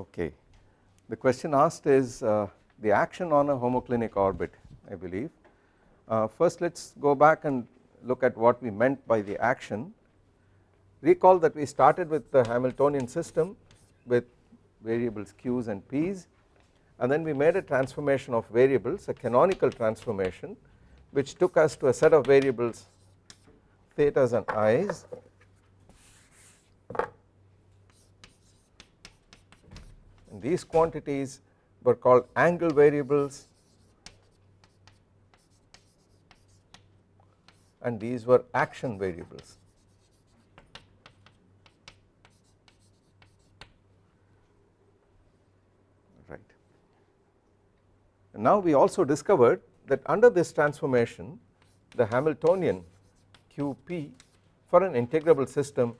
Okay. The question asked is uh, the action on a homoclinic orbit I believe. Uh, first let us go back and look at what we meant by the action. Recall that we started with the Hamiltonian system with variables q's and p's and then we made a transformation of variables a canonical transformation which took us to a set of variables thetas and i's these quantities were called angle variables and these were action variables. Right. And now we also discovered that under this transformation the Hamiltonian QP for an integrable system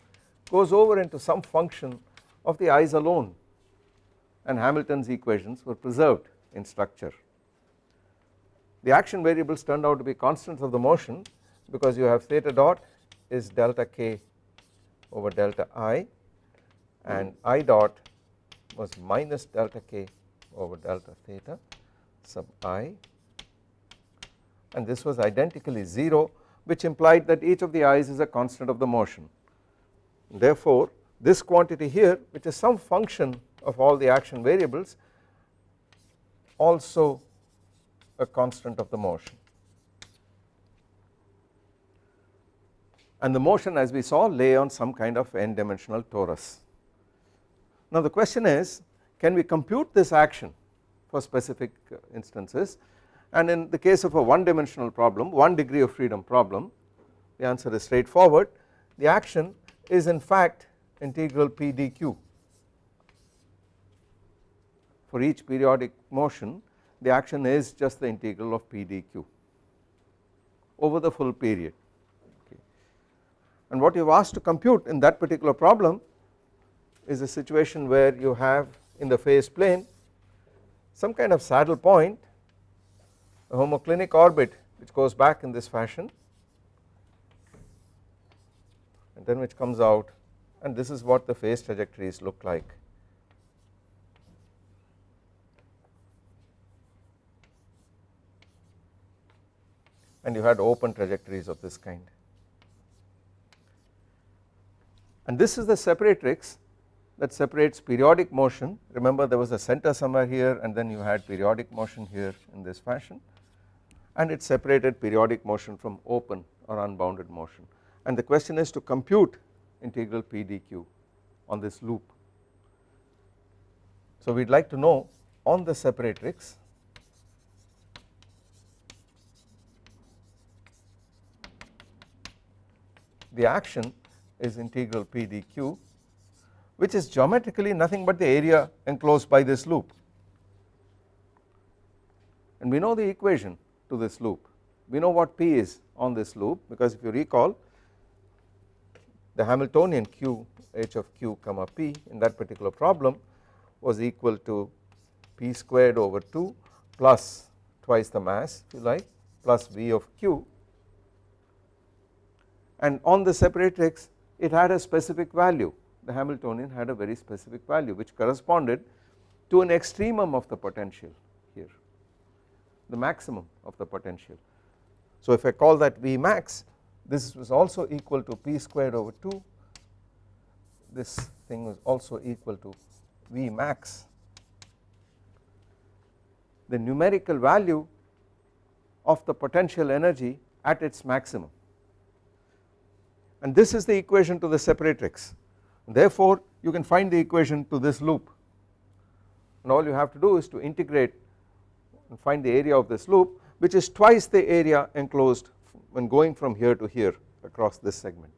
goes over into some function of the i's alone and Hamilton's equations were preserved in structure. The action variables turned out to be constants of the motion because you have theta dot is delta k over delta i and i dot was minus delta k over delta theta sub i and this was identically 0 which implied that each of the i's is a constant of the motion. Therefore this quantity here which is some function of all the action variables also a constant of the motion. and the motion as we saw lay on some kind of n dimensional torus. Now the question is can we compute this action for specific uh, instances and in the case of a one dimensional problem one degree of freedom problem the answer is straightforward the action is in fact integral p dq for each periodic motion the action is just the integral of p dq over the full period and what you have asked to compute in that particular problem is a situation where you have in the phase plane some kind of saddle point a homoclinic orbit which goes back in this fashion and then which comes out and this is what the phase trajectories look like. And you had open trajectories of this kind. and this is the separatrix that separates periodic motion remember there was a center somewhere here and then you had periodic motion here in this fashion and it separated periodic motion from open or unbounded motion and the question is to compute integral p dq on this loop. So we would like to know on the separatrix the action is integral p dq which is geometrically nothing but the area enclosed by this loop. And we know the equation to this loop. We know what p is on this loop because if you recall the Hamiltonian q h of q comma p in that particular problem was equal to p squared over 2 plus twice the mass if you like plus v of q and on the separatrix it had a specific value. The Hamiltonian had a very specific value which corresponded to an extremum of the potential here the maximum of the potential. So if I call that V max this was also equal to P squared over 2 this thing was also equal to V max. The numerical value of the potential energy at its maximum and this is the equation to the separatrix therefore you can find the equation to this loop and all you have to do is to integrate and find the area of this loop which is twice the area enclosed when going from here to here across this segment.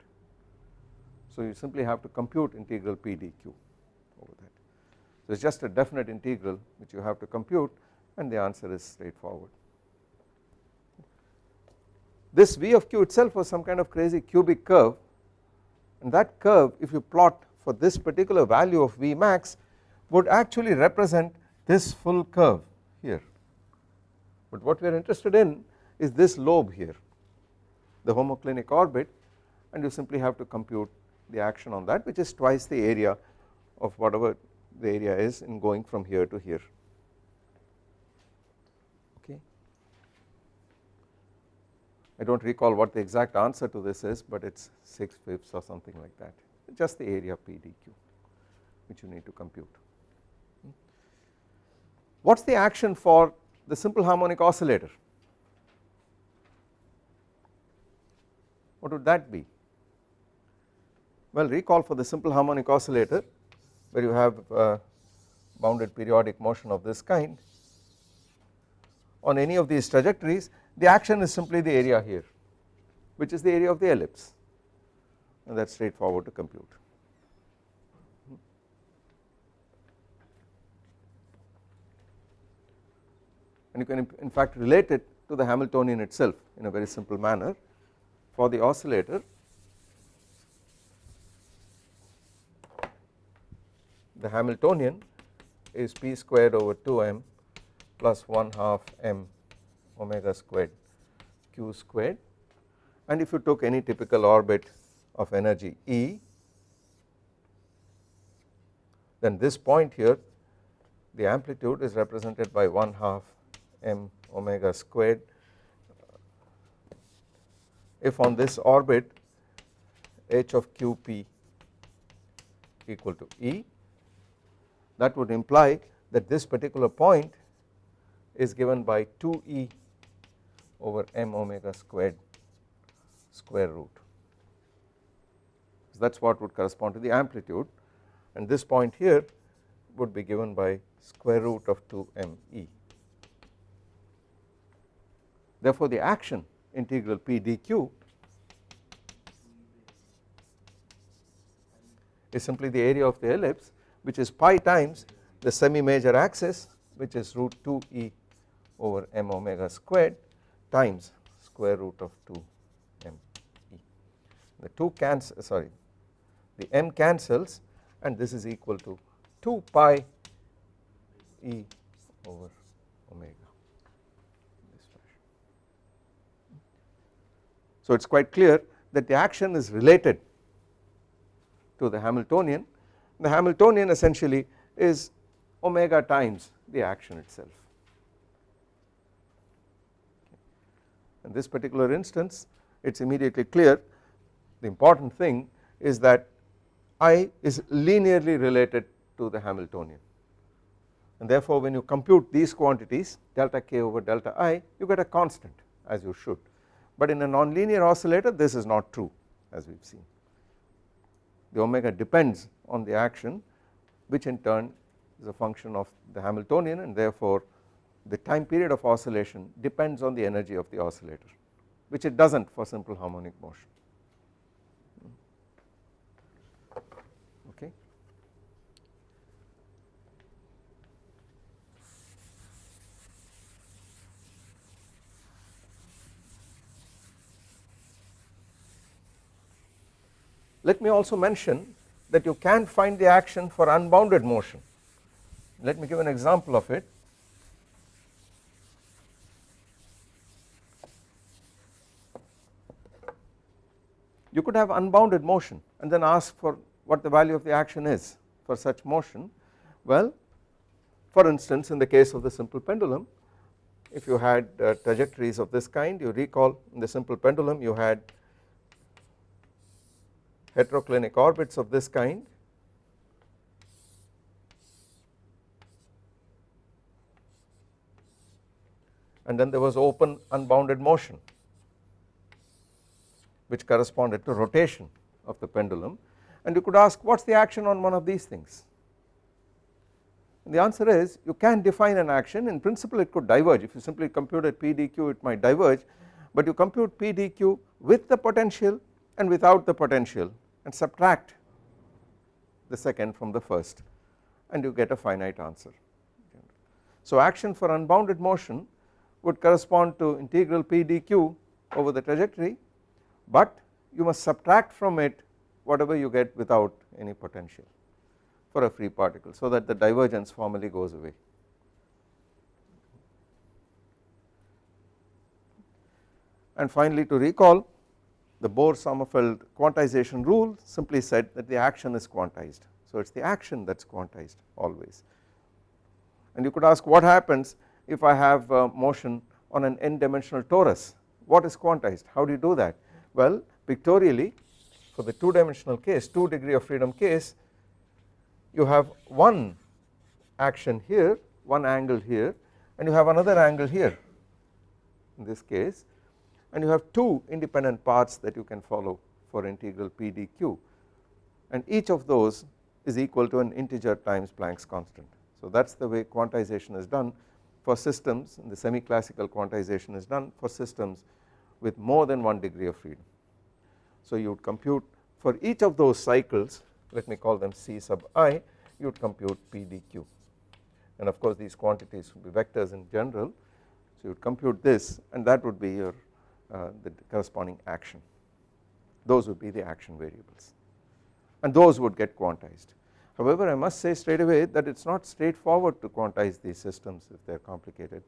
So you simply have to compute integral p dq over that. So it is just a definite integral which you have to compute and the answer is straightforward. This V of q itself was some kind of crazy cubic curve. And that curve if you plot for this particular value of V max would actually represent this full curve here. But what we are interested in is this lobe here the homoclinic orbit. And you simply have to compute the action on that which is twice the area of whatever the area is in going from here to here I do not recall what the exact answer to this is but it is 6 fifths or something like that just the area PDQ which you need to compute. What is the action for the simple harmonic oscillator? What would that be? Well recall for the simple harmonic oscillator where you have uh, bounded periodic motion of this kind on any of these trajectories the action is simply the area here which is the area of the ellipse and that is straightforward to compute. And you can in fact relate it to the Hamiltonian itself in a very simple manner for the oscillator the Hamiltonian is p squared over 2m plus 1 half m omega squared q squared. And if you took any typical orbit of energy E then this point here the amplitude is represented by 1 half m omega squared. If on this orbit h of qp equal to E that would imply that this particular point is given by 2E over m omega squared square root. So that is what would correspond to the amplitude and this point here would be given by square root of 2me. Therefore the action integral p dq is simply the area of the ellipse which is pi times the semi major axis which is root 2 e over m omega squared times square root of 2 m e. The 2 cancel uh, sorry the m cancels and this is equal to 2 pi e over omega. So it is quite clear that the action is related to the Hamiltonian the Hamiltonian essentially is omega times the action itself. In this particular instance it is immediately clear. The important thing is that I is linearly related to the Hamiltonian. And therefore when you compute these quantities delta k over delta i you get a constant as you should. But in a nonlinear oscillator this is not true as we have seen. The omega depends on the action which in turn is a function of the Hamiltonian and therefore the time period of oscillation depends on the energy of the oscillator which it does not for simple harmonic motion. Okay. Let me also mention that you can find the action for unbounded motion. Let me give an example of it. You could have unbounded motion and then ask for what the value of the action is for such motion. Well, for instance in the case of the simple pendulum if you had uh, trajectories of this kind you recall in the simple pendulum you had heteroclinic orbits of this kind and then there was open unbounded motion which corresponded to rotation of the pendulum. And you could ask what is the action on one of these things? And the answer is you can define an action. In principle it could diverge. If you simply compute p dq it might diverge. But you compute p dq with the potential and without the potential and subtract the second from the first and you get a finite answer. So action for unbounded motion would correspond to integral p dq over the trajectory but you must subtract from it whatever you get without any potential for a free particle so that the divergence formally goes away. And finally to recall the Bohr Sommerfeld quantization rule simply said that the action is quantized. So it is the action that is quantized always and you could ask what happens if I have uh, motion on an n dimensional torus what is quantized how do you do that well pictorially for the 2 dimensional case 2 degree of freedom case you have one action here one angle here and you have another angle here in this case and you have two independent paths that you can follow for integral p dq and each of those is equal to an integer times Planck's constant. So that is the way quantization is done. For systems the semi classical quantization is done. For systems with more than one degree of freedom. So you would compute for each of those cycles let me call them C sub i you would compute P dq and of course these quantities would be vectors in general. So you would compute this and that would be your uh, the corresponding action. Those would be the action variables. And those would get quantized. However I must say straight away that it is not straightforward to quantize these systems if they are complicated.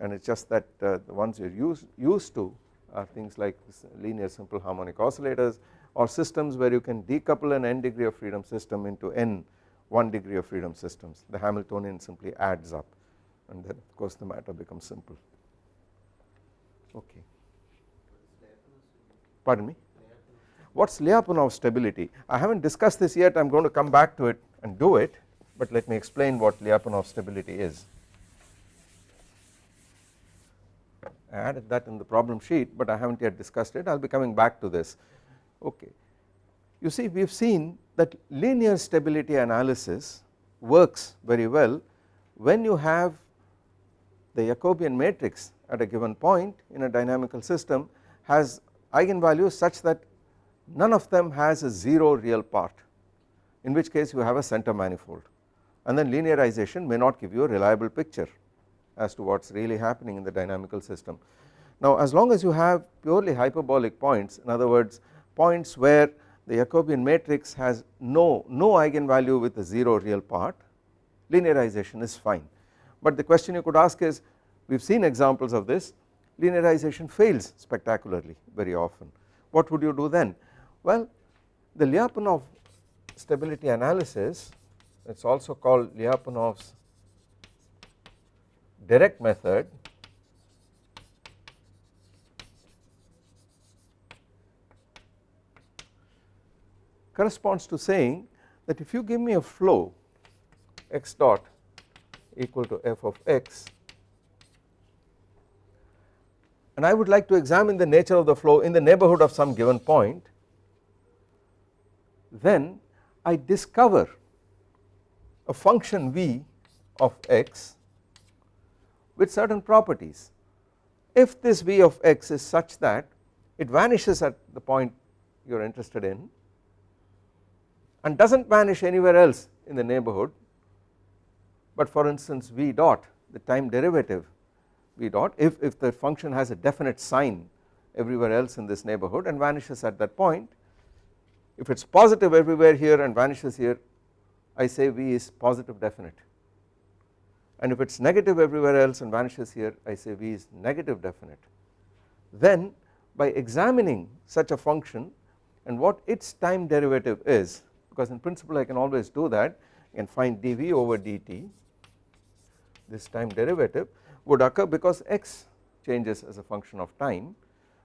And it is just that uh, the ones you are used, used to are things like linear simple harmonic oscillators or systems where you can decouple an n degree of freedom system into n 1 degree of freedom systems. The Hamiltonian simply adds up and then of course the matter becomes simple. Okay. Pardon me? What is Lyapunov stability? I have not discussed this yet. I am going to come back to it and do it but let me explain what Lyapunov stability is I added that in the problem sheet but I have not yet discussed it. I will be coming back to this. Okay. You see we have seen that linear stability analysis works very well when you have the Jacobian matrix at a given point in a dynamical system has eigenvalues such that none of them has a 0 real part in which case you have a center manifold. And then linearization may not give you a reliable picture as to what is really happening in the dynamical system. Now as long as you have purely hyperbolic points in other words points where the Jacobian matrix has no, no eigenvalue with a 0 real part linearization is fine. But the question you could ask is we have seen examples of this linearization fails spectacularly very often. What would you do then? Well the Lyapunov stability analysis it is also called Lyapunov's direct method corresponds to saying that if you give me a flow x dot equal to f of x and I would like to examine the nature of the flow in the neighborhood of some given point then I discover a function v of x with certain properties. If this v of x is such that it vanishes at the point you are interested in and does not vanish anywhere else in the neighborhood but for instance v dot the time derivative v dot if, if the function has a definite sign everywhere else in this neighborhood and vanishes at that point if it is positive everywhere here and vanishes here I say v is positive definite and if it is negative everywhere else and vanishes here I say v is negative definite then by examining such a function and what its time derivative is because in principle I can always do that I can find dv over dt this time derivative would occur because x changes as a function of time.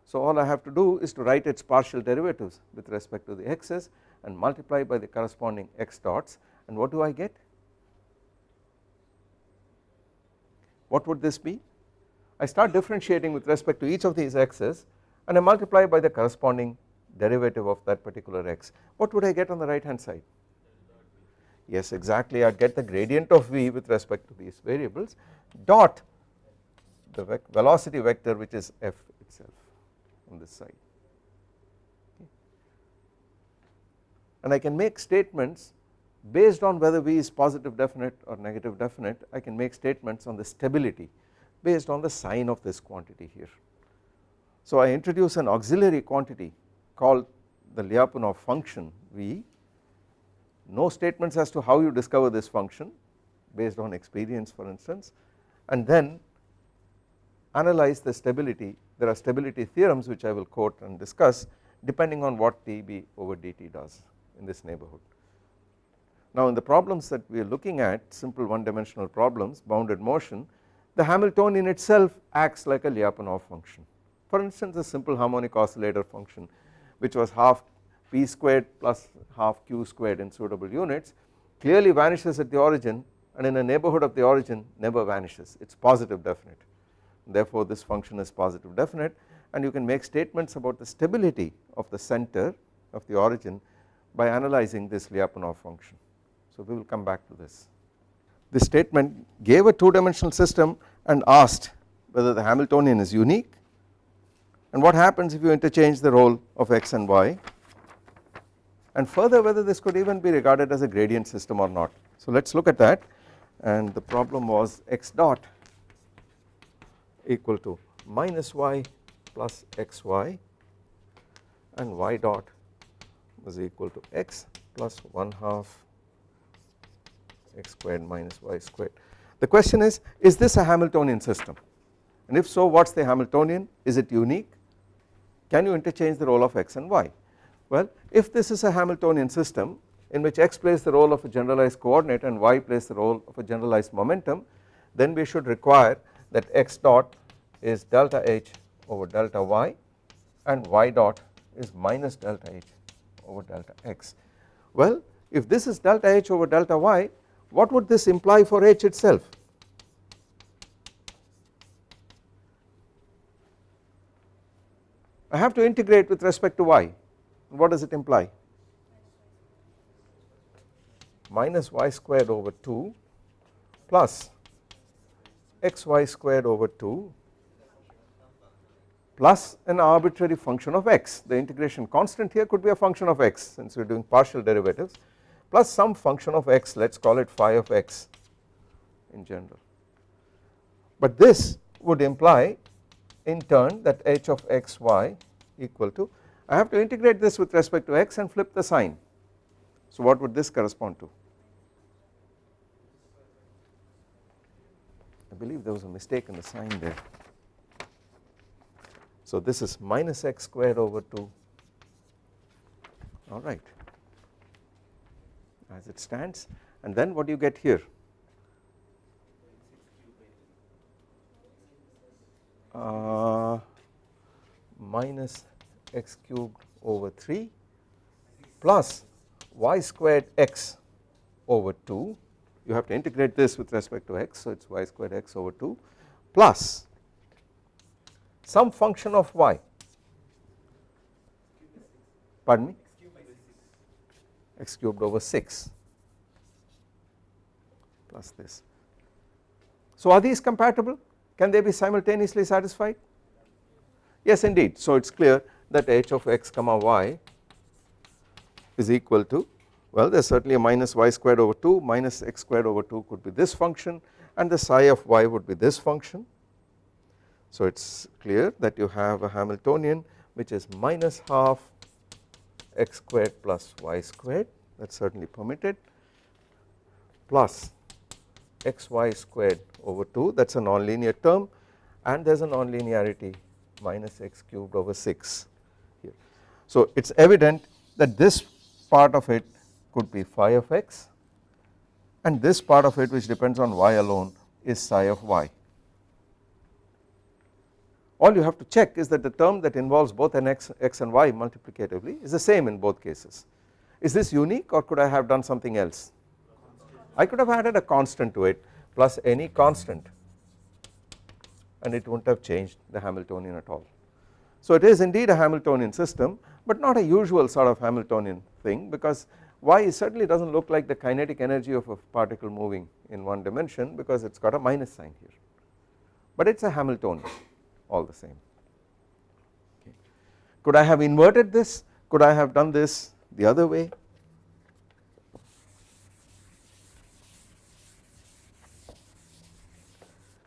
So all I have to do is to write its partial derivatives with respect to the x's and multiply by the corresponding x dots and what do I get? What would this be? I start differentiating with respect to each of these x's and I multiply by the corresponding derivative of that particular x. What would I get on the right hand side? Yes exactly. I would get the gradient of v with respect to these variables dot the velocity vector which is f itself on this side. And I can make statements based on whether v is positive definite or negative definite I can make statements on the stability based on the sign of this quantity here. So I introduce an auxiliary quantity called the Lyapunov function V, no statements as to how you discover this function based on experience for instance and then analyze the stability there are stability theorems which I will quote and discuss depending on what dV over dt does in this neighborhood. Now in the problems that we are looking at simple one dimensional problems bounded motion the Hamiltonian itself acts like a Lyapunov function. For instance a simple harmonic oscillator function which was half p squared plus half q squared in suitable units clearly vanishes at the origin and in a neighbourhood of the origin never vanishes it is positive definite therefore this function is positive definite and you can make statements about the stability of the center of the origin by analyzing this Lyapunov function. So we will come back to this. This statement gave a two dimensional system and asked whether the Hamiltonian is unique and what happens if you interchange the role of x and y and further whether this could even be regarded as a gradient system or not. So let us look at that and the problem was x dot equal to minus y plus xy and y dot was equal to x plus 1 half x squared minus y squared. The question is, is this a Hamiltonian system and if so what is the Hamiltonian, is it unique, can you interchange the role of x and y. Well if this is a Hamiltonian system in which x plays the role of a generalized coordinate and y plays the role of a generalized momentum then we should require that x dot is delta h over delta y and y dot is minus delta h over delta x. Well if this is delta h over delta y what would this imply for h itself? I have to integrate with respect to y what does it imply? Minus y squared over 2 plus xy squared over 2 plus an arbitrary function of x the integration constant here could be a function of x since we are doing partial derivatives plus some function of x let us call it phi of x in general. But this would imply in turn that h of x y equal to I have to integrate this with respect to x and flip the sign. So what would this correspond to? I believe there was a mistake in the sign there. So this is minus x squared over 2 alright as it stands. And then what do you get here? Uh, minus x cubed over 3 plus y squared x over 2 you have to integrate this with respect to x so it is y squared x over 2 plus some function of y. Pardon me x cubed over 6 plus this. So are these compatible can they be simultaneously satisfied yes indeed so it is clear that h of x comma y is equal to well there is certainly a minus y squared over 2 minus x squared over 2 could be this function and the psi of y would be this function. So it is clear that you have a Hamiltonian which is minus half x squared plus y squared that is certainly permitted plus xy squared over 2 that is a nonlinear term and there is a nonlinearity minus x cubed over 6 here. So it is evident that this part of it could be phi of x and this part of it which depends on y alone is psi of y. All you have to check is that the term that involves both an x, x and y multiplicatively is the same in both cases. Is this unique or could I have done something else? I could have added a constant to it plus any constant and it would not have changed the Hamiltonian at all. So it is indeed a Hamiltonian system but not a usual sort of Hamiltonian thing because y certainly does not look like the kinetic energy of a particle moving in one dimension because it has got a minus sign here but it is a Hamiltonian all the same. Okay. Could I have inverted this? Could I have done this the other way?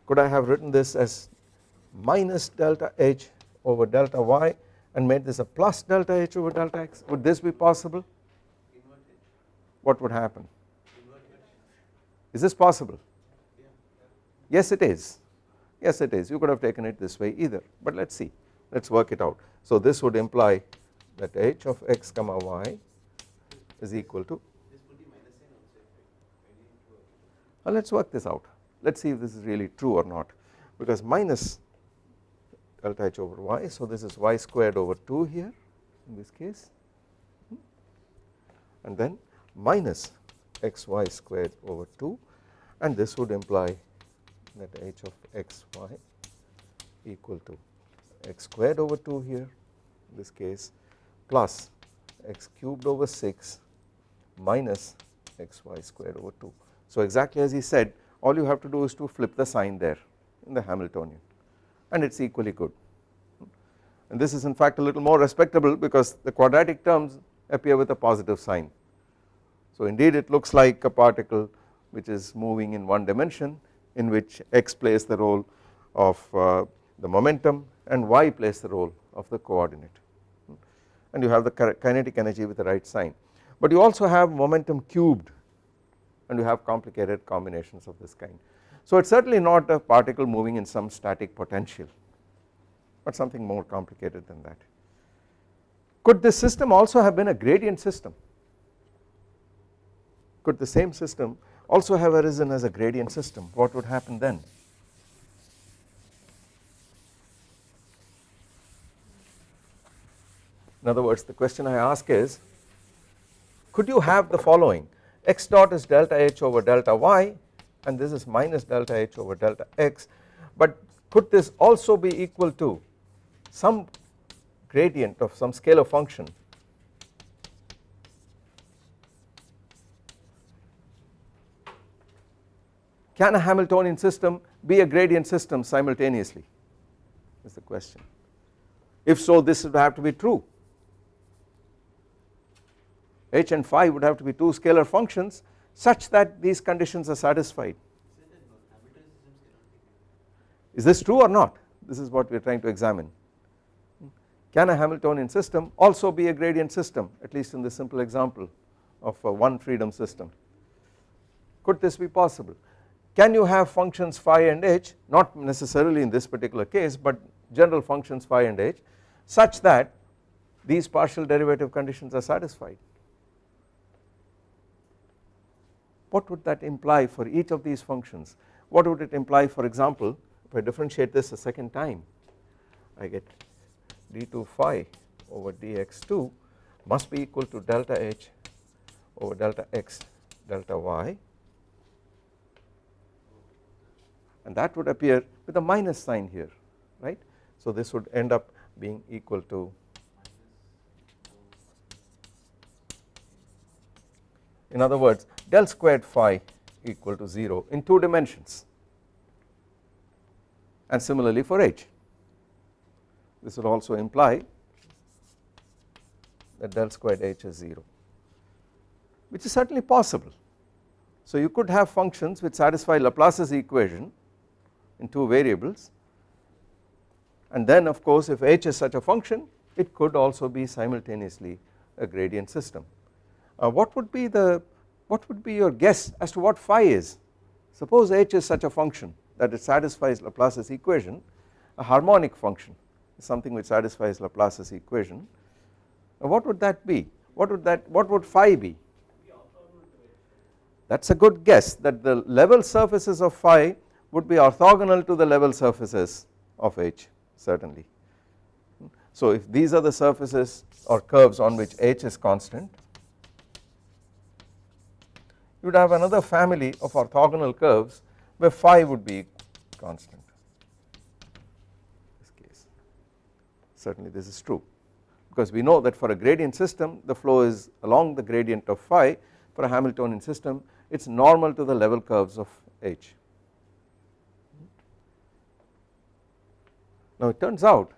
Could I have written this as minus delta H over delta Y and made this a plus delta H over delta X? Would this be possible? What would happen? Is this possible? Yes it is yes it is. You could have taken it this way either but let us see. Let us work it out. So this would imply that h of x comma y is equal to uh, Now let us work this out. Let us see if this is really true or not because minus delta h over y so this is y squared over 2 here in this case. And then minus xy squared over 2 and this would imply that h of xy equal to x squared over 2 here in this case plus x cubed over 6 minus xy squared over 2. So exactly as he said all you have to do is to flip the sign there in the Hamiltonian and it is equally good and this is in fact a little more respectable because the quadratic terms appear with a positive sign. So indeed it looks like a particle which is moving in one dimension in which x plays the role of uh, the momentum and y plays the role of the coordinate and you have the kinetic energy with the right sign but you also have momentum cubed and you have complicated combinations of this kind. So it is certainly not a particle moving in some static potential but something more complicated than that. Could this system also have been a gradient system? Could the same system also have arisen as a gradient system. What would happen then? In other words the question I ask is could you have the following? X dot is delta h over delta y and this is minus delta h over delta x. But could this also be equal to some gradient of some scalar function can a Hamiltonian system be a gradient system simultaneously? Is the question. If so this would have to be true. H and phi would have to be two scalar functions such that these conditions are satisfied. Is this true or not? This is what we are trying to examine. Can a Hamiltonian system also be a gradient system at least in this simple example of a one freedom system? Could this be possible can you have functions phi and h? Not necessarily in this particular case but general functions phi and h such that these partial derivative conditions are satisfied. What would that imply for each of these functions? What would it imply for example if I differentiate this a second time I get d2 phi over dx2 must be equal to delta h over delta x delta y and that would appear with a minus sign here right. So this would end up being equal to in other words del squared phi equal to 0 in 2 dimensions and similarly for h. This would also imply that del squared h is 0 which is certainly possible. So you could have functions which satisfy Laplace's equation in 2 variables. And then of course if h is such a function it could also be simultaneously a gradient system. Uh, what would be the what would be your guess as to what phi is? Suppose h is such a function that it satisfies Laplace's equation a harmonic function something which satisfies Laplace's equation. What would that be? What would that what would phi be? That is a good guess that the level surfaces of phi would be orthogonal to the level surfaces of h certainly. So if these are the surfaces or curves on which h is constant you would have another family of orthogonal curves where phi would be constant this case certainly this is true because we know that for a gradient system the flow is along the gradient of phi for a Hamiltonian system it is normal to the level curves of h. Now it turns out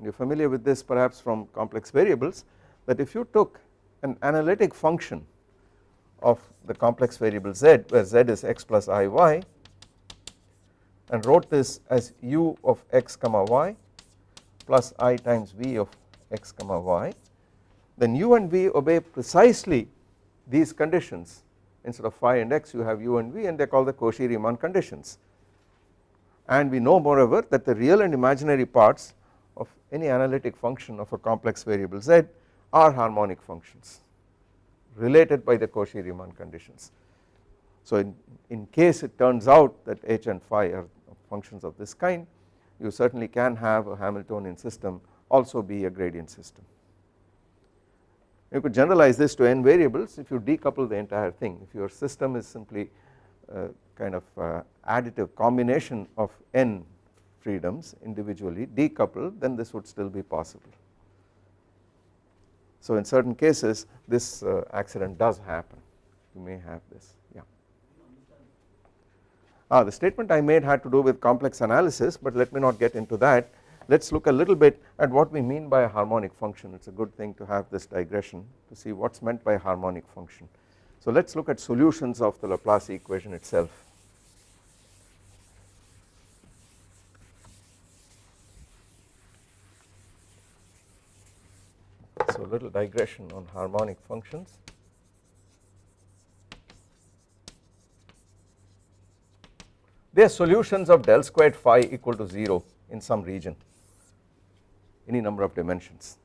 you are familiar with this perhaps from complex variables that if you took an analytic function of the complex variable z where z is x plus i y and wrote this as u of x comma y plus i times v of x comma y then u and v obey precisely these conditions. Instead of phi and x you have u and v and they are called the Cauchy-Riemann conditions and we know moreover that the real and imaginary parts of any analytic function of a complex variable z are harmonic functions related by the Cauchy-Riemann conditions. So in, in case it turns out that h and phi are functions of this kind you certainly can have a Hamiltonian system also be a gradient system. You could generalize this to n variables if you decouple the entire thing if your system is simply a kind of uh, additive combination of n freedoms individually decoupled then this would still be possible. So in certain cases this uh, accident does happen you may have this yeah. Ah, the statement I made had to do with complex analysis but let me not get into that let us look a little bit at what we mean by a harmonic function it is a good thing to have this digression to see what is meant by harmonic function. So let us look at solutions of the Laplace equation itself. A little digression on harmonic functions. They are solutions of del squared phi equal to 0 in some region any number of dimensions.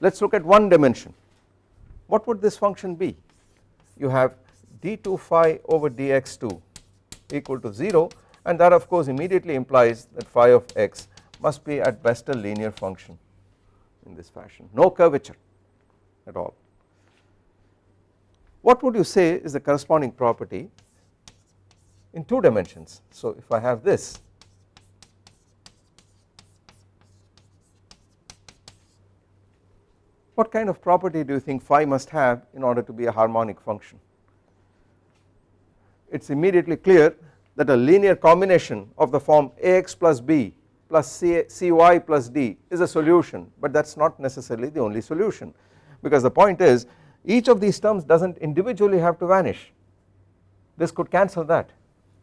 Let us look at one dimension what would this function be you have d2 phi over dx2 equal to 0 and that of course immediately implies that phi of x must be at best a linear function in this fashion. No curvature at all. What would you say is the corresponding property in 2 dimensions? So if I have this what kind of property do you think phi must have in order to be a harmonic function? It is immediately clear that a linear combination of the form ax plus b plus C, cy plus d is a solution but that is not necessarily the only solution. Because the point is each of these terms does not individually have to vanish. This could cancel that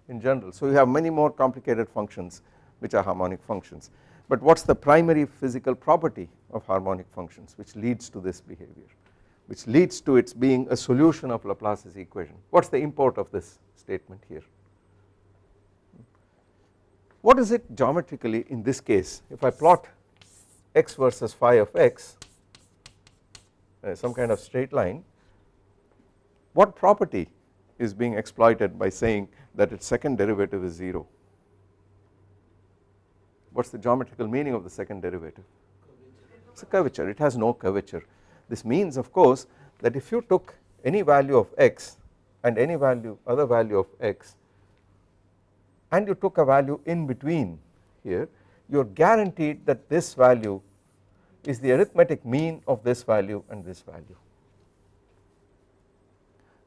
in general. So you have many more complicated functions which are harmonic functions. But what is the primary physical property of harmonic functions which leads to this behavior which leads to its being a solution of Laplace's equation? What is the import of this statement here what is it geometrically in this case? If I plot x versus phi of x uh, some kind of straight line what property is being exploited by saying that its second derivative is 0 what is the geometrical meaning of the second derivative? It is a curvature. It has no curvature. This means of course that if you took any value of x and any value other value of x and you took a value in between here you are guaranteed that this value is the arithmetic mean of this value and this value.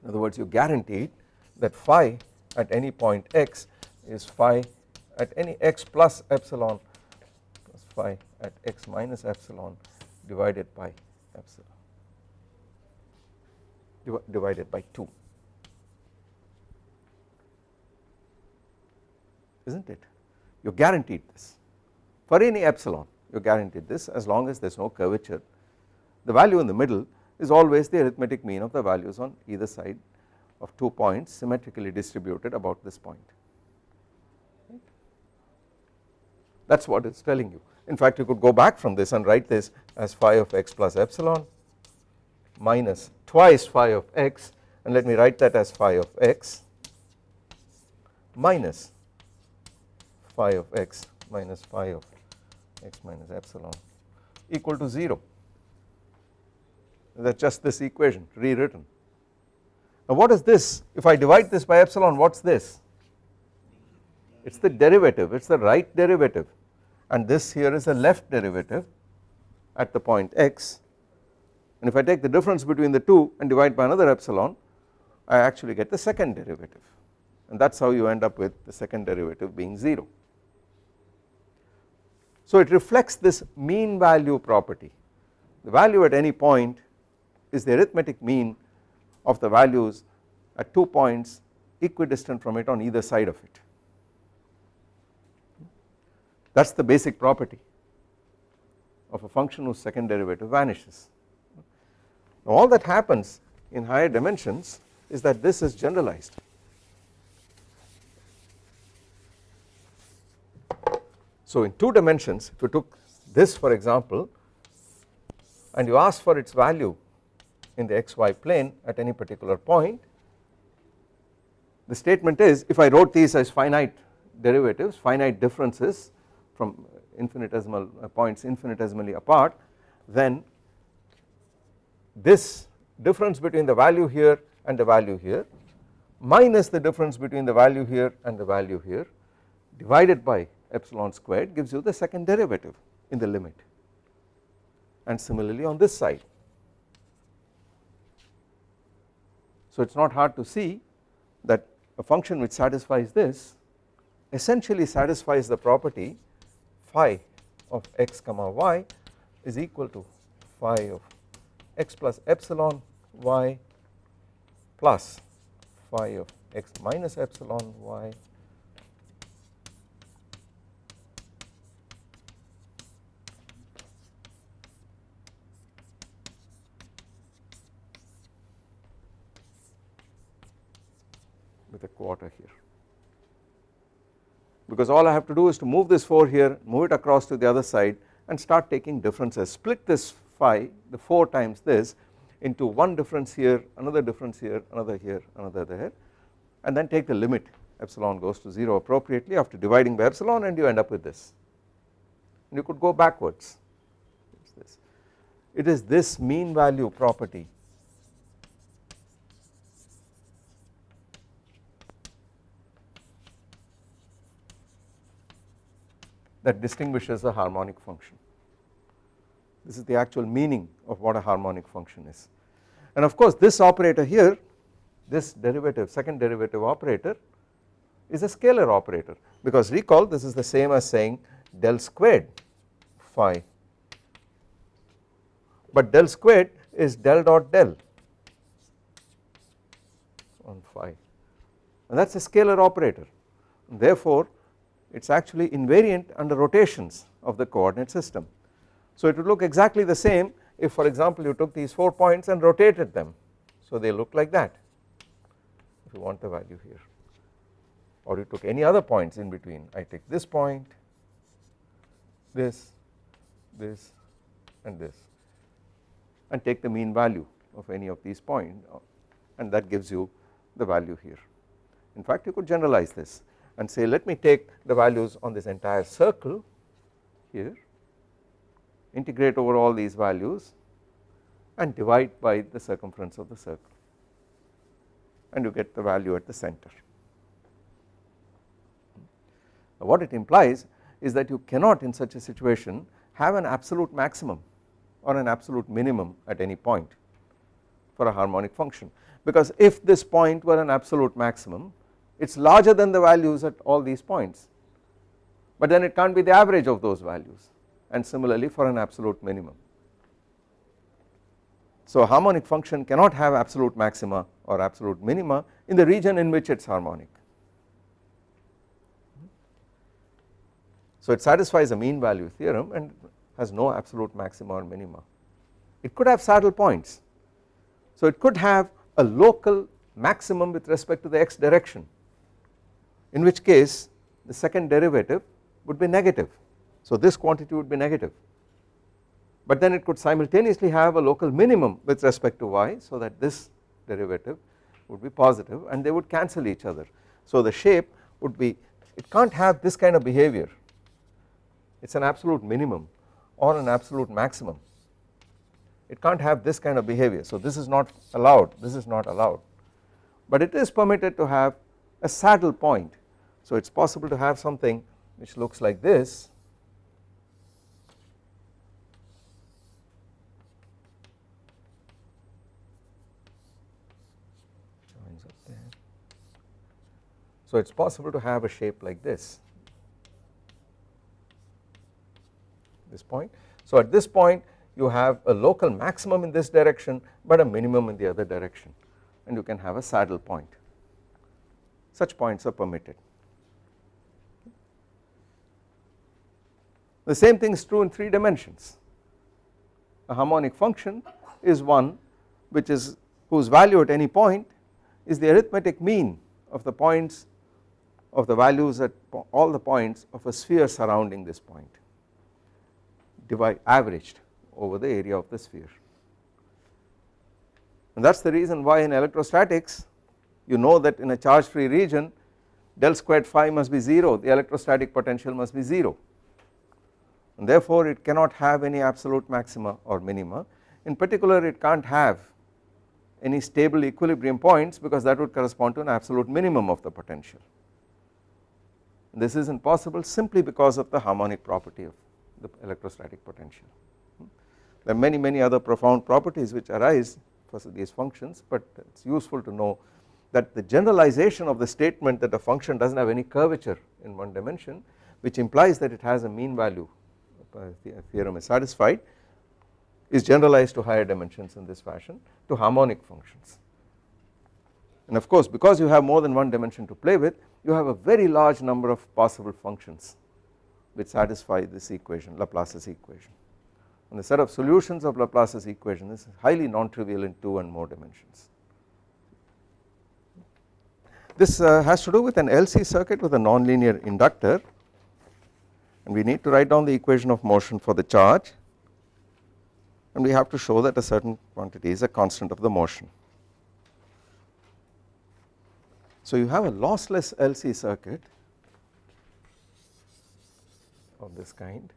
In other words you guaranteed that phi at any point x is phi at any x plus epsilon plus phi at x minus epsilon divided by epsilon divided by 2 is not it? You are guaranteed this. For any epsilon you are guaranteed this as long as there is no curvature. The value in the middle is always the arithmetic mean of the values on either side of 2 points symmetrically distributed about this point. That is what it is telling you. In fact you could go back from this and write this as phi of x plus epsilon minus twice phi of x and let me write that as phi of x minus phi of x minus phi of x minus epsilon equal to 0 that is just this equation rewritten. Now what is this? If I divide this by epsilon what is this? It is the derivative it is the right derivative. And this here is the left derivative at the point x. And if I take the difference between the two and divide by another epsilon I actually get the second derivative. And that is how you end up with the second derivative being 0. So it reflects this mean value property the value at any point is the arithmetic mean of the values at two points equidistant from it on either side of it that is the basic property of a function whose second derivative vanishes. Now all that happens in higher dimensions is that this is generalized. So in 2 dimensions if you took this for example and you ask for its value in the xy plane at any particular point the statement is if I wrote these as finite derivatives finite differences from infinitesimal uh, points infinitesimally apart then this difference between the value here and the value here minus the difference between the value here and the value here divided by epsilon squared gives you the second derivative in the limit and similarly on this side. So it is not hard to see that a function which satisfies this essentially satisfies the property phi of x comma y is equal to phi of x plus epsilon y plus phi of x minus epsilon y a quarter here. Because all I have to do is to move this 4 here move it across to the other side and start taking differences. Split this phi the 4 times this into one difference here another difference here another here another there and then take the limit. Epsilon goes to 0 appropriately after dividing by epsilon and you end up with this. And you could go backwards. It is this mean value property that distinguishes a harmonic function. This is the actual meaning of what a harmonic function is. And of course this operator here this derivative second derivative operator is a scalar operator because recall this is the same as saying del squared phi but del squared is del dot del on phi and that is a scalar operator therefore it is actually invariant under rotations of the coordinate system. So it would look exactly the same if for example you took these 4 points and rotated them. So they look like that if you want the value here. Or you took any other points in between. I take this point this this and this and take the mean value of any of these points and that gives you the value here. In fact you could generalize this and say let me take the values on this entire circle here integrate over all these values and divide by the circumference of the circle and you get the value at the center. Now what it implies is that you cannot in such a situation have an absolute maximum or an absolute minimum at any point for a harmonic function because if this point were an absolute maximum it is larger than the values at all these points but then it can't be the average of those values and similarly for an absolute minimum. So harmonic function cannot have absolute maxima or absolute minima in the region in which it is harmonic. So it satisfies a mean value theorem and has no absolute maxima or minima. It could have saddle points so it could have a local maximum with respect to the x direction in which case the second derivative would be negative. So this quantity would be negative. But then it could simultaneously have a local minimum with respect to y so that this derivative would be positive and they would cancel each other. So the shape would be it can't have this kind of behavior. It is an absolute minimum or an absolute maximum. It can't have this kind of behavior. So this is not allowed. This is not allowed. But it is permitted to have a saddle point. So it is possible to have something which looks like this. So it is possible to have a shape like this, this point. So at this point you have a local maximum in this direction but a minimum in the other direction. And you can have a saddle point such points are permitted. The same thing is true in 3 dimensions. A harmonic function is one which is whose value at any point is the arithmetic mean of the points of the values at all the points of a sphere surrounding this point divide averaged over the area of the sphere and that is the reason why in electrostatics you know that in a charge free region del squared phi must be 0 the electrostatic potential must be 0 and therefore it cannot have any absolute maxima or minima in particular it can't have any stable equilibrium points because that would correspond to an absolute minimum of the potential. This is not possible simply because of the harmonic property of the electrostatic potential. There are many many other profound properties which arise for these functions but it is useful to know that the generalization of the statement that a function does not have any curvature in one dimension which implies that it has a mean value the theorem is satisfied is generalized to higher dimensions in this fashion to harmonic functions. And of course because you have more than one dimension to play with you have a very large number of possible functions which satisfy this equation Laplace's equation and the set of solutions of Laplace's equation is highly non-trivial in 2 and more dimensions. This uh, has to do with an LC circuit with a nonlinear inductor and we need to write down the equation of motion for the charge and we have to show that a certain quantity is a constant of the motion. So you have a lossless LC circuit of this kind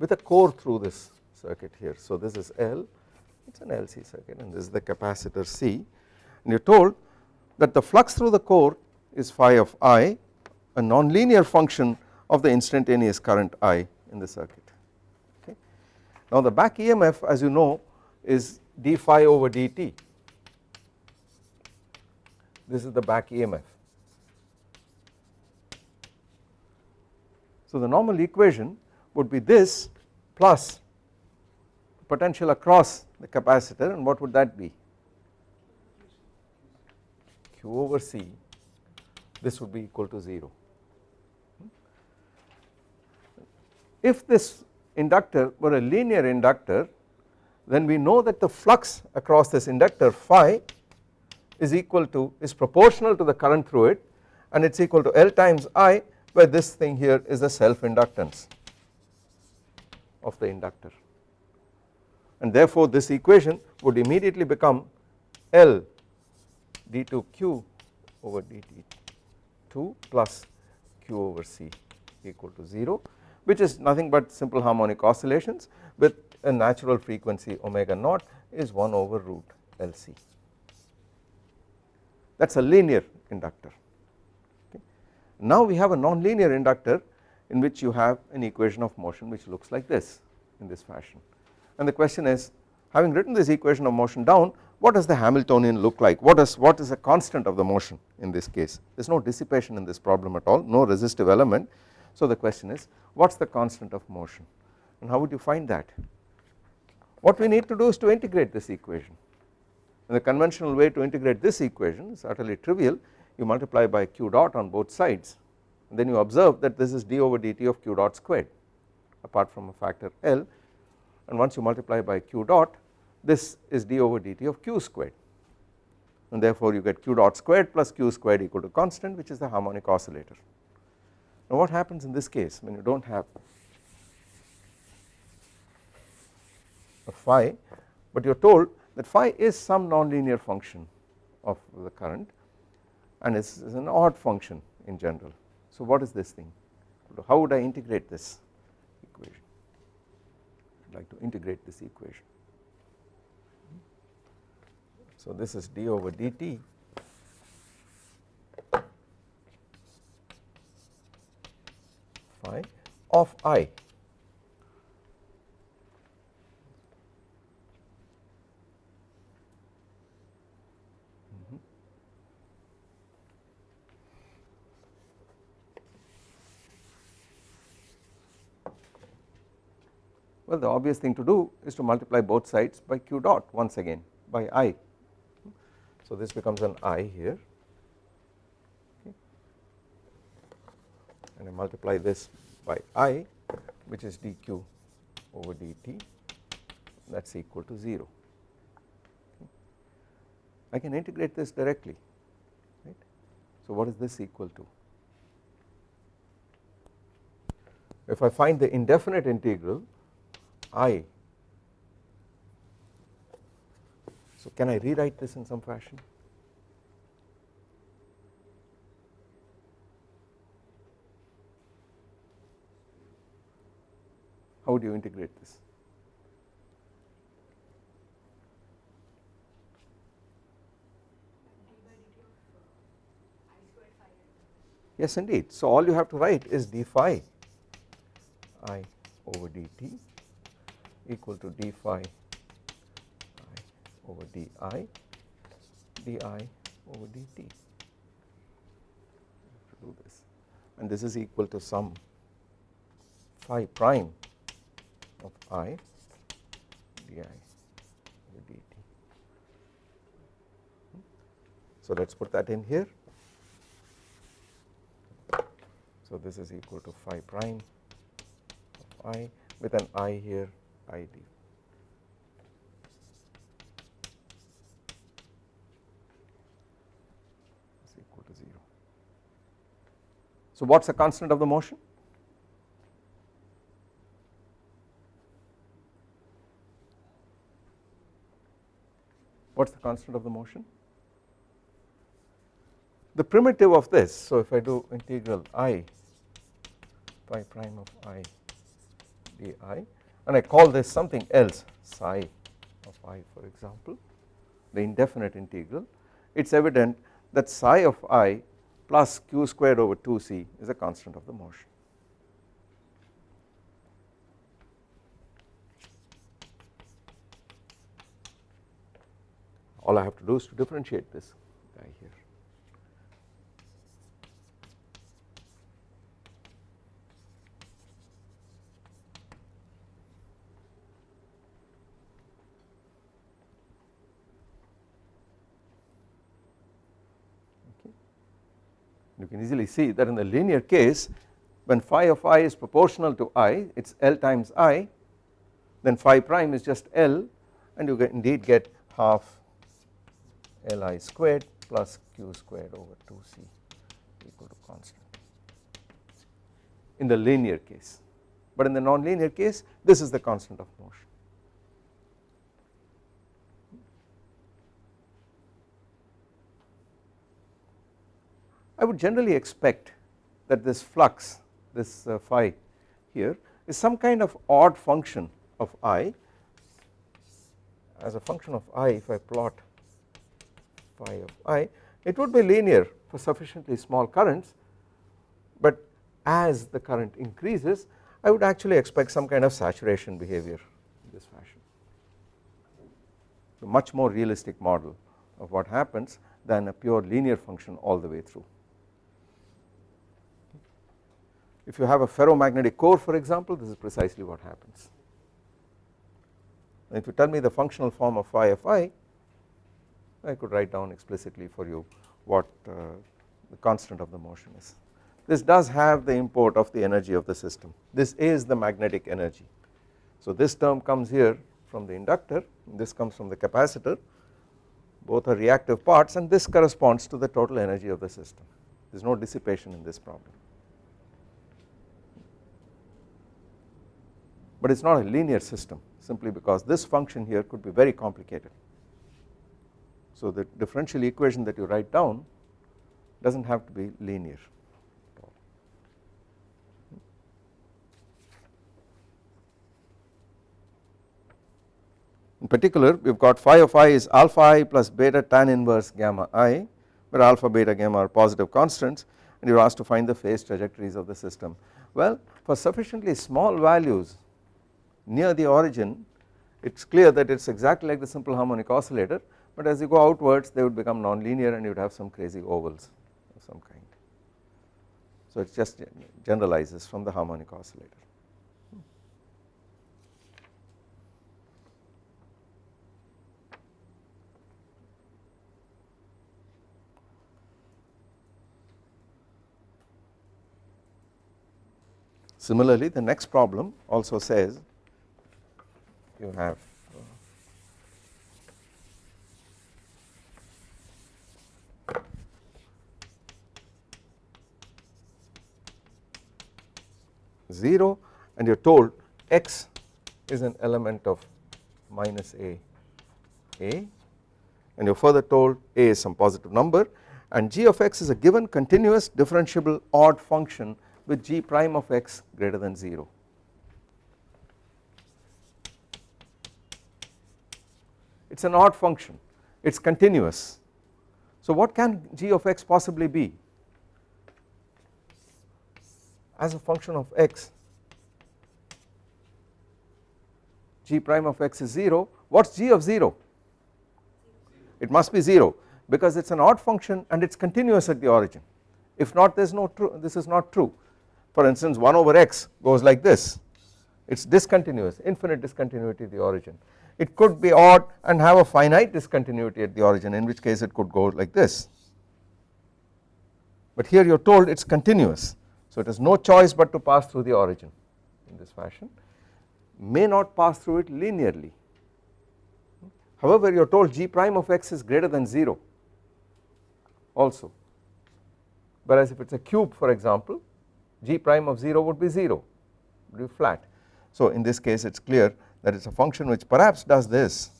with a core through this circuit here. So this is L it is an LC circuit and this is the capacitor C and you are told that the flux through the core is phi of i a nonlinear function of the instantaneous current I in the circuit okay. Now the back EMF as you know is d phi over dt this is the back EMF. So the normal equation would be this plus potential across the capacitor and what would that be q over c this would be equal to 0 If this inductor were a linear inductor then we know that the flux across this inductor phi is equal to is proportional to the current through it and it is equal to L times I where this thing here is the self inductance of the inductor. And therefore this equation would immediately become L d2q over dt2 plus q over c equal to 0 which is nothing but simple harmonic oscillations with a natural frequency omega naught is 1 over root LC that is a linear inductor. Okay. Now we have a nonlinear inductor in which you have an equation of motion which looks like this in this fashion. And the question is having written this equation of motion down what does the Hamiltonian look like? What is what is the constant of the motion in this case? There is no dissipation in this problem at all no resistive element. So the question is what is the constant of motion? And how would you find that? What we need to do is to integrate this equation. And the conventional way to integrate this equation is utterly trivial. You multiply by q dot on both sides. And then you observe that this is d over dt of q dot squared apart from a factor L. And once you multiply by q dot this is d over dt of q squared and therefore you get q dot squared plus q squared equal to constant which is the harmonic oscillator. Now what happens in this case when you do not have a phi but you are told that phi is some nonlinear function of the current and is, is an odd function in general. So what is this thing how would I integrate this equation I would like to integrate this equation. So this is d over dt phi of i Well the obvious thing to do is to multiply both sides by q dot once again by i. So this becomes an i here okay. and I multiply this by i which is dq over dt that is equal to 0. I can integrate this directly right. So what is this equal to? If I find the indefinite integral i So can I rewrite this in some fashion? How do you integrate this? Yes indeed. So all you have to write is d phi i over dt equal to d phi over di di over dt do this and this is equal to sum phi prime of i di over dt. Hmm? So let us put that in here So this is equal to phi prime of i with an i here id. is equal to 0. So what is the constant of the motion? What is the constant of the motion? The primitive of this, so if I do integral i phi prime of i di and I call this something else psi of i for example the indefinite integral it is evident that psi of i plus q squared over 2c is a constant of the motion. All I have to do is to differentiate this guy here. You can easily see that in the linear case when phi of i is proportional to i it is L times i then phi prime is just L and you get indeed get half Li squared plus q squared over 2c equal to constant in the linear case. But in the non-linear case this is the constant of motion I would generally expect that this flux this uh, phi here is some kind of odd function of i as a function of i if I plot phi of i it would be linear for sufficiently small currents but as the current increases I would actually expect some kind of saturation behavior in this fashion a much more realistic model of what happens than a pure linear function all the way through. If you have a ferromagnetic core for example this is precisely what happens. And if you tell me the functional form of phi of i I could write down explicitly for you what uh, the constant of the motion is. This does have the import of the energy of the system this is the magnetic energy. So this term comes here from the inductor this comes from the capacitor both are reactive parts and this corresponds to the total energy of the system there is no dissipation in this problem. But it is not a linear system simply because this function here could be very complicated. So the differential equation that you write down does not have to be linear. In particular we have got phi of i is alpha i plus beta tan inverse gamma i where alpha beta gamma are positive constants and you are asked to find the phase trajectories of the system. Well for sufficiently small values near the origin it is clear that it is exactly like the simple harmonic oscillator but as you go outwards they would become non-linear and you would have some crazy ovals of some kind. So it just generalizes from the harmonic oscillator. Similarly the next problem also says you have 0 and you are told x is an element of minus a a and you are further told a is some positive number and g of x is a given continuous differentiable odd function with g prime of x greater than 0. It is an odd function. It is continuous. So what can g of x possibly be? As a function of x g prime of x is 0 what is g of 0 it must be 0 because it is an odd function and it is continuous at the origin. If not there is no true this is not true. For instance 1 over x goes like this. It is discontinuous infinite discontinuity at the origin it could be odd and have a finite discontinuity at the origin in which case it could go like this. But here you are told it is continuous so it has no choice but to pass through the origin in this fashion. May not pass through it linearly. However you are told g prime of x is greater than 0 also. Whereas if it is a cube for example g prime of 0 would be 0 would be flat. So in this case it is clear that is a function which perhaps does this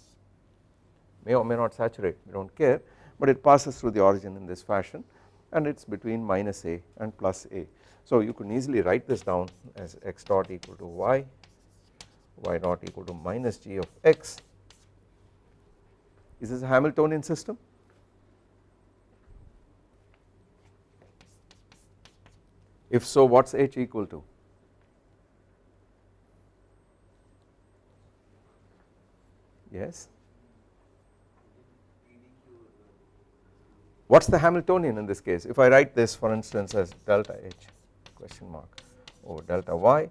may or may not saturate we do not care but it passes through the origin in this fashion and it is between minus a and plus a. So you can easily write this down as x dot equal to y, y dot equal to minus g of x. Is this a Hamiltonian system? If so what is h equal to? Yes. What is the Hamiltonian in this case? If I write this for instance as delta h question mark over delta y.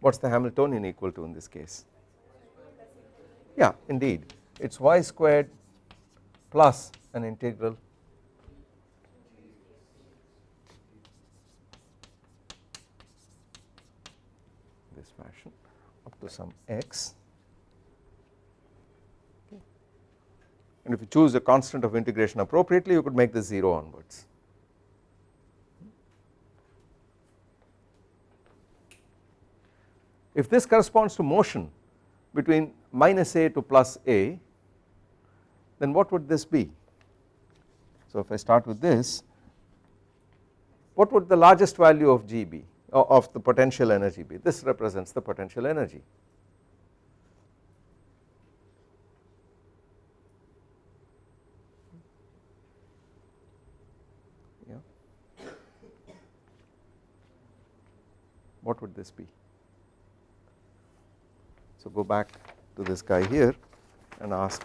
What is the Hamiltonian equal to in this case? Yeah indeed. It is y squared plus an integral this fashion up to some x and if you choose the constant of integration appropriately you could make this 0 onwards. If this corresponds to motion between minus a to plus a then what would this be? So if I start with this what would the largest value of G be of the potential energy be. This represents the potential energy. Yeah. What would this be? So go back to this guy here and ask.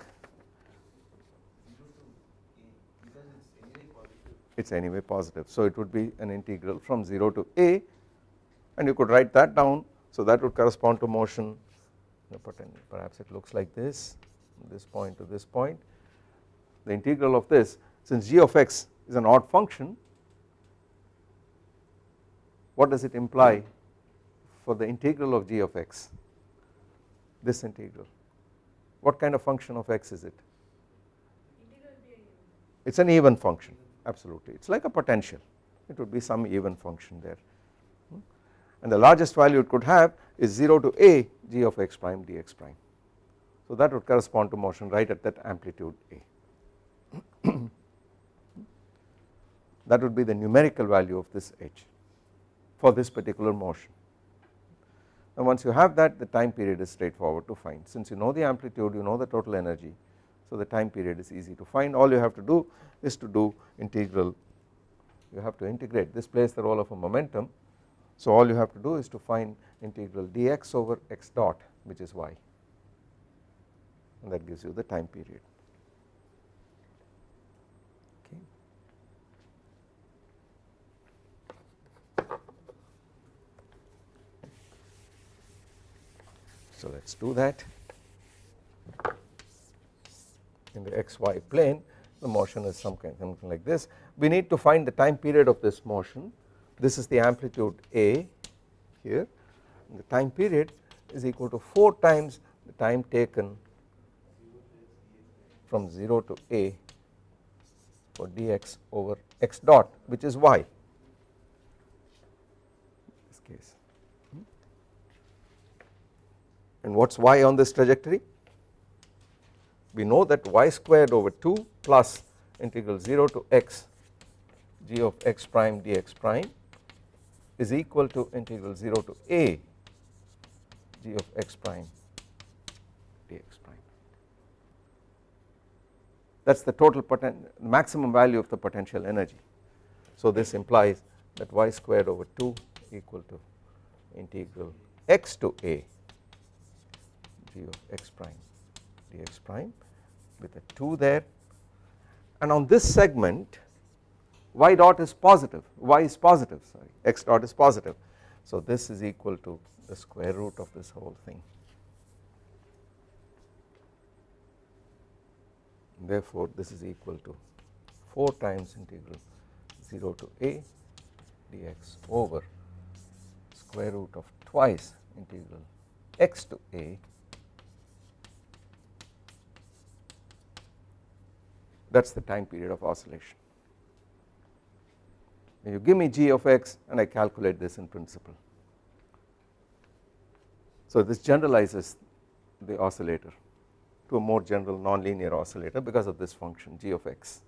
It is anyway positive. So it would be an integral from 0 to a and you could write that down. So that would correspond to motion. Perhaps it looks like this this point to this point. The integral of this since g of x is an odd function what does it imply for the integral of g of x? This integral. What kind of function of x is it? It is an even function. Absolutely. It is like a potential. It would be some even function there. And the largest value it could have is 0 to a g of x prime dx prime. So that would correspond to motion right at that amplitude a. That would be the numerical value of this h for this particular motion. And once you have that the time period is straightforward to find. Since you know the amplitude you know the total energy so the time period is easy to find. All you have to do is to do integral you have to integrate. This plays the role of a momentum so all you have to do is to find integral dx over x dot which is y. And that gives you the time period. Okay. So let us do that. In the xy plane the motion is some kind something like this. We need to find the time period of this motion this is the amplitude a here. The time period is equal to 4 times the time taken from 0 to a for dx over x dot which is y. In this case. And what is y on this trajectory? We know that y squared over 2 plus integral 0 to x g of x prime dx prime is equal to integral 0 to a g of x prime dx prime that is the total maximum value of the potential energy. So this implies that y squared over 2 equal to integral x to a g of x prime dx prime with a 2 there and on this segment y dot is positive. Y is positive sorry. X dot is positive. So this is equal to the square root of this whole thing. Therefore this is equal to 4 times integral 0 to a dx over square root of twice integral x to a that is the time period of oscillation. You give me g of x and I calculate this in principle. So this generalizes the oscillator to a more general nonlinear oscillator because of this function g of x.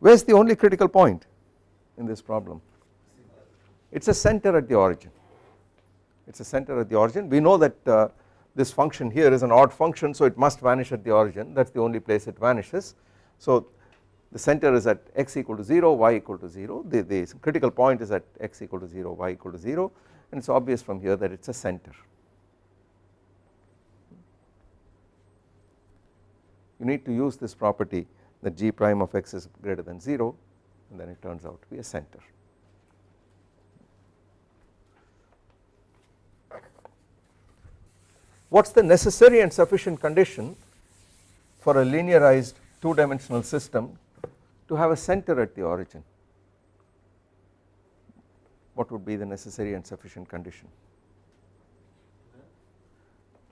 Where is the only critical point in this problem? It is a center at the origin it is a center at the origin we know that uh, this function here is an odd function so it must vanish at the origin that is the only place it vanishes. So the center is at x equal to 0 y equal to 0 the, the critical point is at x equal to 0 y equal to 0 and it is obvious from here that it is a center. You need to use this property that g prime of x is greater than 0 and then it turns out to be a center. What is the necessary and sufficient condition for a linearized 2 dimensional system to have a center at the origin? What would be the necessary and sufficient condition?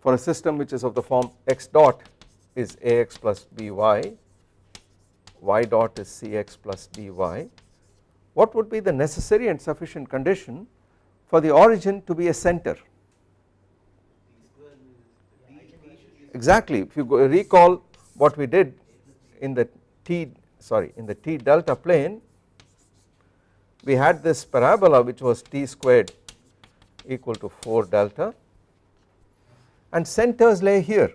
For a system which is of the form x dot is ax plus by y dot is cx plus dy what would be the necessary and sufficient condition for the origin to be a center exactly if you recall what we did in the t sorry in the t delta plane we had this parabola which was t squared equal to 4 delta and centers lay here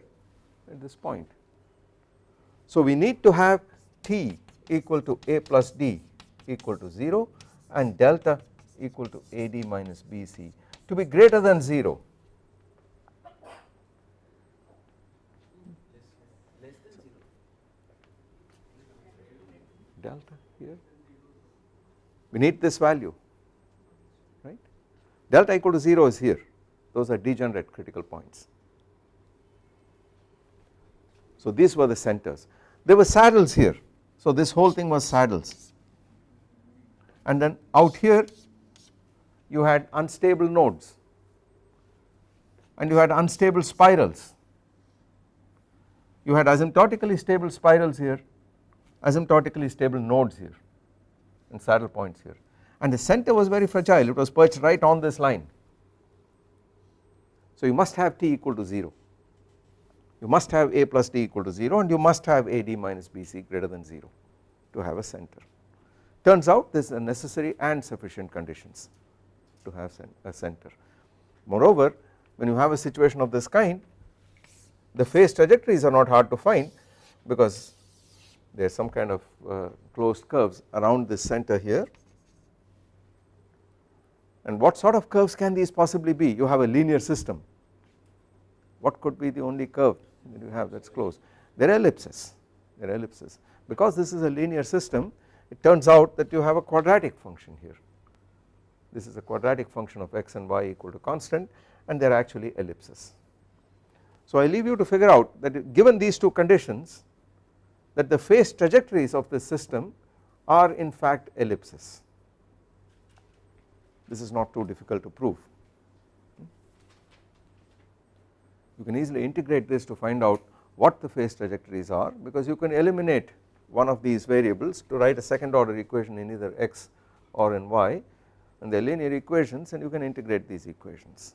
at this point. So we need to have t equal to a plus d equal to 0 and delta equal to ad minus bc to be greater than 0 delta here. We need this value right? Delta equal to 0 is here. Those are degenerate critical points. So these were the centers. There were saddles here. So this whole thing was saddles. And then out here you had unstable nodes. And you had unstable spirals. You had asymptotically stable spirals here asymptotically stable nodes here and saddle points here and the center was very fragile it was perched right on this line. So you must have t equal to 0 you must have a plus d equal to 0 and you must have ad minus bc greater than 0 to have a center. Turns out this is necessary and sufficient conditions to have a center. Moreover when you have a situation of this kind the phase trajectories are not hard to find because there is some kind of uh, closed curves around this center here. And what sort of curves can these possibly be? You have a linear system. What could be the only curve that you have that is closed? They are ellipses. They are ellipses. Because this is a linear system it turns out that you have a quadratic function here. This is a quadratic function of x and y equal to constant and they are actually ellipses. So I leave you to figure out that given these two conditions that the phase trajectories of this system are in fact ellipses. This is not too difficult to prove. You can easily integrate this to find out what the phase trajectories are because you can eliminate one of these variables to write a second order equation in either x or in y and they are linear equations and you can integrate these equations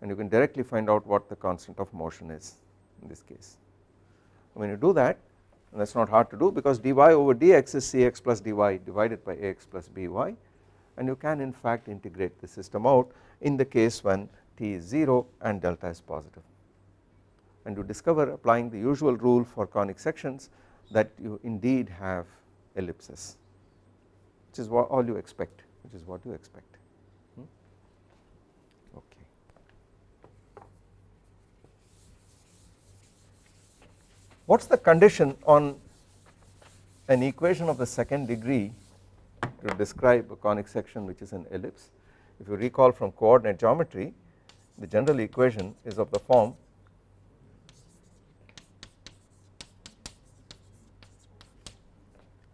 and you can directly find out what the constant of motion is in this case. When you do that and that is not hard to do because dy over dx is cx plus dy divided by ax plus by and you can in fact integrate the system out in the case when t is 0 and delta is positive. And you discover applying the usual rule for conic sections that you indeed have ellipses which is what all you expect which is what you expect hmm? okay. What is the condition on an equation of the second degree to describe a conic section which is an ellipse? If you recall from coordinate geometry the general equation is of the form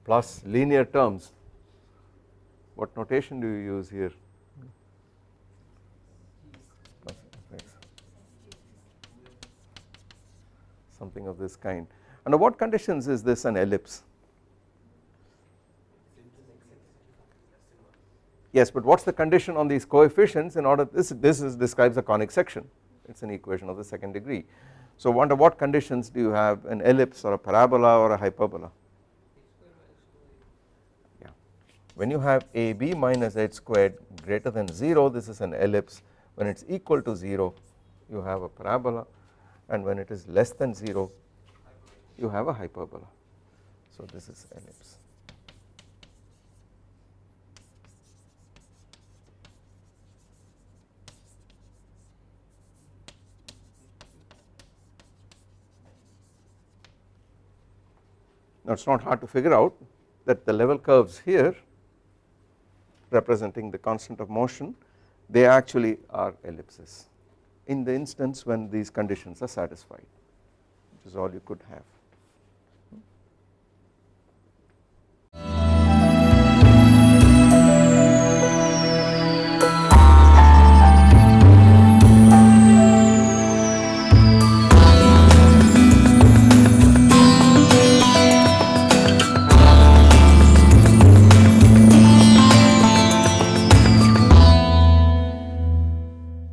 plus linear terms. What notation do you use here something of this kind. Under what conditions is this an ellipse? Yes but what is the condition on these coefficients in order this this is describes a conic section. It is an equation of the second degree. So under what conditions do you have an ellipse or a parabola or a hyperbola? Yeah. When you have ab minus h squared greater than 0 this is an ellipse. When it is equal to 0 you have a parabola and when it is less than 0 you have a hyperbola. So this is ellipse. Now it is not hard to figure out that the level curves here representing the constant of motion they actually are ellipses in the instance when these conditions are satisfied which is all you could have.